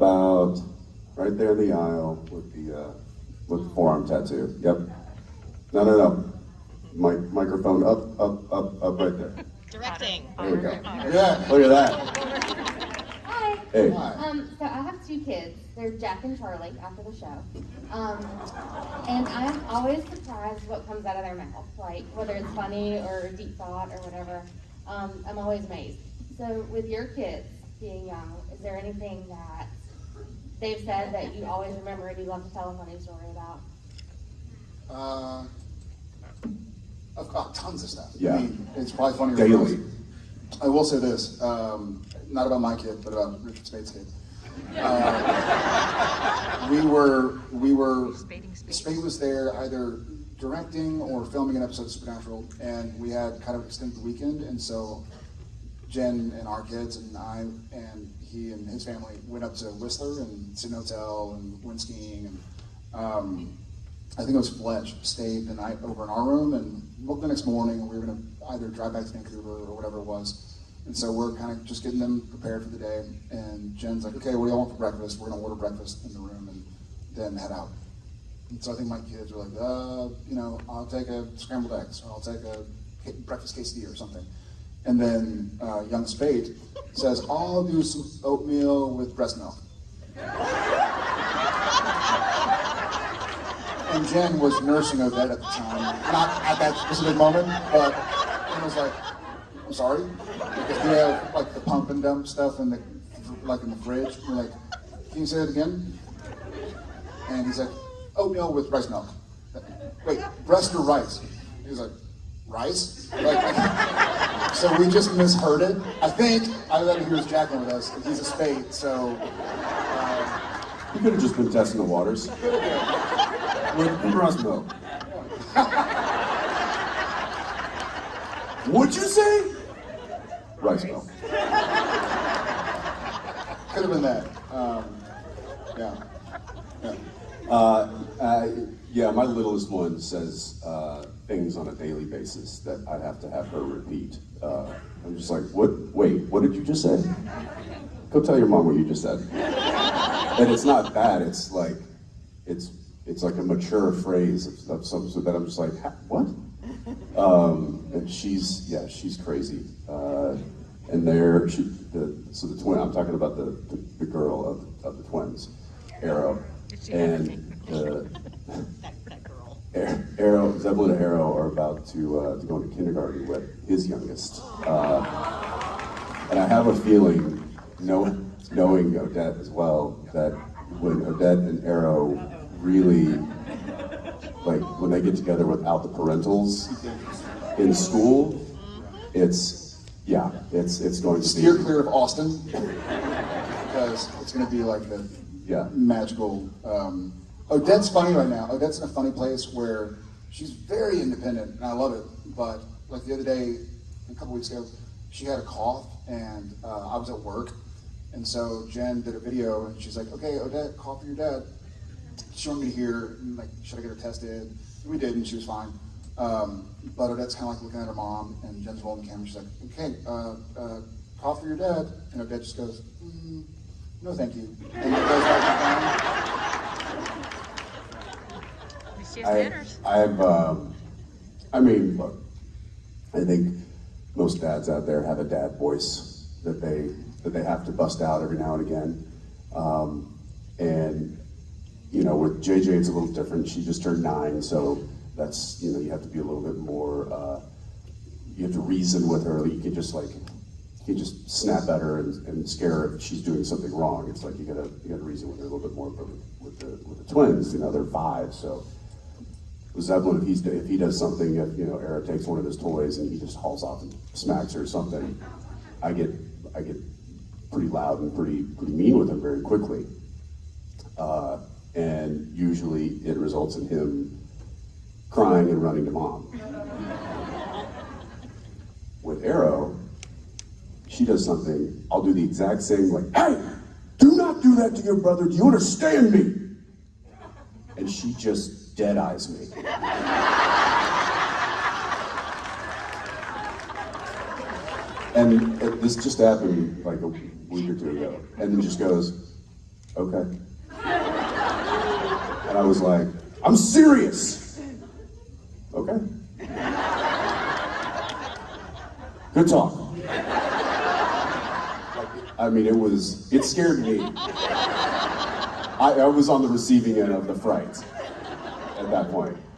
about right there in the aisle with the uh, with the forearm tattoo. Yep. No, no, no. Mic microphone up, up, up, up, right there. Directing. There we go. Yeah. Look at that. Hi. Hey. Hi. Um, so I have two kids. They're Jack and Charlie after the show. Um, and I'm always surprised what comes out of their mouth, like whether it's funny or deep thought or whatever. Um, I'm always amazed. So with your kids being young, is there anything that they've said that you always remember and you love to tell a funny story about? Uh, I've got tons of stuff. Yeah. I mean, it's probably funnier. Daily. us. I will say this, um, not about my kid, but about Richard Speight's kid. Uh, we were, we were, Spade was there either directing or filming an episode of Supernatural, and we had kind of extended the weekend, and so Jen and our kids and I and he and his family went up to Whistler and Sydney Hotel and went skiing and um, I think it was Fletch stayed the night over in our room and woke the next morning we were gonna either drive back to Vancouver or whatever it was. And so we're kind of just getting them prepared for the day. And Jen's like, okay, what do y'all want for breakfast? We're gonna order breakfast in the room and then head out. And so I think my kids were like, uh, you know, I'll take a scrambled eggs or I'll take a breakfast quesadilla or something. And then uh, young Speight says, I'll do some oatmeal with breast milk. And Jen was nursing Odette at the time, not at that specific moment, but Jen was like, I'm sorry, because we have like the pump and dump stuff in the like in the fridge. We're like, can you say it again? And he's like, oatmeal with rice milk. Wait, breast or rice? He's like, rice? Like, so we just misheard it. I think I let him hear his Jacqueline with us. He's a spade, so He could have just been testing the waters. With breast milk. What'd you say? Rice milk. could have been that. Um, yeah. yeah. Uh, uh, yeah, my littlest one says uh, things on a daily basis that I'd have to have her repeat. Uh, I'm just like, what? Wait, what did you just say? Go tell your mom what you just said. And it's not bad. It's like, it's it's like a mature phrase of, of some sort that I'm just like, what? Um, and she's yeah, she's crazy. Uh, and they're she, the so the twin. I'm talking about the the, the girl of, of the twins, Arrow, and the That, that girl. Ar- Arrow, and Arrow are about to uh, to go into kindergarten with his youngest, uh, and I have a feeling, know, knowing Odette as well, that when Odette and Arrow really, like when they get together without the parentals in school, it's yeah, it's it's going to Steer be clear of Austin because it's going to be like the yeah. magical. Um, Odette's funny right now. Odette's in a funny place where she's very independent, and I love it. But like the other day, a couple weeks ago, she had a cough, and uh, I was at work, and so Jen did a video, and she's like, "Okay, Odette, call for your dad." She wanted me to hear, like, should I get her tested? We did, and she was fine. Um, but Odette's kind of like looking at her mom, and Jen's rolling the camera. She's like, "Okay, uh, uh, call for your dad," and Odette just goes, mm, "No, thank you," and goes back to She has I, manners. I've, um, I mean, look, I think most dads out there have a dad voice that they that they have to bust out every now and again. Um, and you know, with JJ, it's a little different. She just turned nine, so that's you know, you have to be a little bit more. Uh, you have to reason with her. You can just like you can just snap at her and, and scare her if she's doing something wrong. It's like you gotta you gotta reason with her a little bit more. But with, with the with the twins, you know, they're five, so. Zeppelin, if he's if he does something, if you know, Arrow takes one of his toys and he just hauls off and smacks her or something, I get I get pretty loud and pretty pretty mean with him very quickly, uh, and usually it results in him crying and running to mom. With Arrow, she does something, I'll do the exact same, like, hey, do not do that to your brother. Do you understand me? And she just dead eyes me. And it, this just happened like a week or two ago, and then just goes, okay. And I was like, I'm serious. Okay. Good talk. I mean, it was, it scared me. I, I was on the receiving end of the fright at that point.